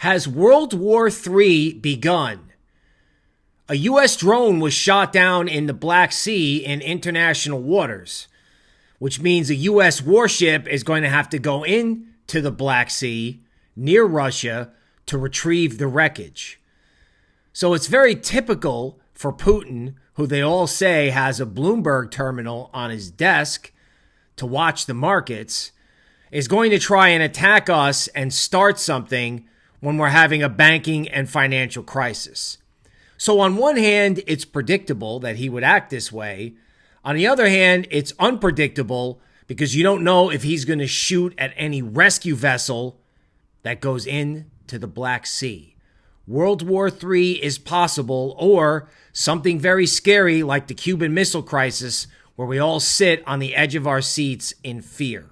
Has World War III begun? A U.S. drone was shot down in the Black Sea in international waters, which means a U.S. warship is going to have to go into the Black Sea near Russia to retrieve the wreckage. So it's very typical for Putin, who they all say has a Bloomberg terminal on his desk to watch the markets, is going to try and attack us and start something when we're having a banking and financial crisis. So, on one hand, it's predictable that he would act this way. On the other hand, it's unpredictable because you don't know if he's going to shoot at any rescue vessel that goes into the Black Sea. World War III is possible, or something very scary like the Cuban Missile Crisis, where we all sit on the edge of our seats in fear.